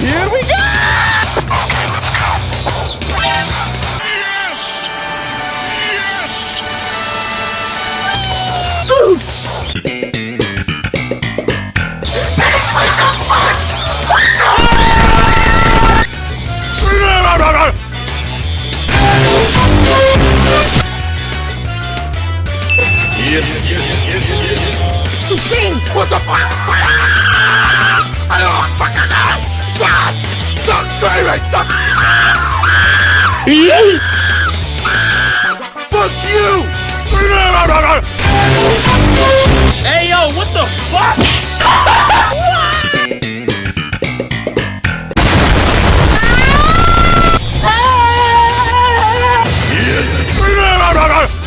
Here we go! Okay, let's go. Yes! Yes! Yes, yes, yes, yes. Sing! What the fuck? screaming! Stop! Fuck you! Hey yo, what the fuck? yes!